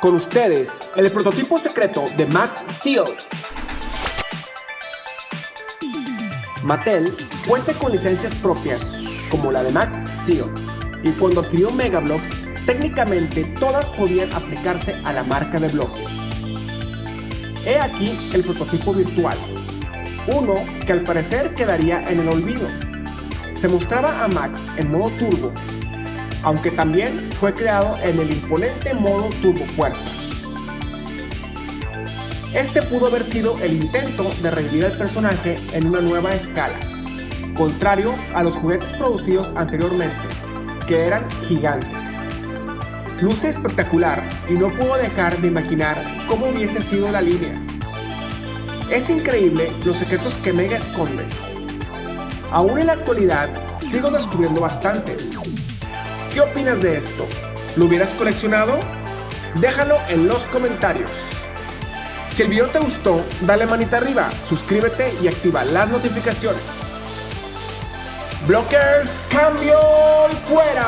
Con ustedes, el prototipo secreto de Max Steel. Mattel cuenta con licencias propias, como la de Max Steel, y cuando adquirió Megablocks, técnicamente todas podían aplicarse a la marca de bloques. He aquí el prototipo virtual, uno que al parecer quedaría en el olvido. Se mostraba a Max en modo turbo, aunque también fue creado en el imponente modo turbo fuerza. Este pudo haber sido el intento de revivir al personaje en una nueva escala, contrario a los juguetes producidos anteriormente, que eran gigantes. Luce espectacular y no puedo dejar de imaginar cómo hubiese sido la línea. Es increíble los secretos que Mega esconde. Aún en la actualidad sigo descubriendo bastante. ¿Qué opinas de esto? ¿Lo hubieras coleccionado? Déjalo en los comentarios. Si el video te gustó, dale manita arriba, suscríbete y activa las notificaciones. Blockers, cambio fuera.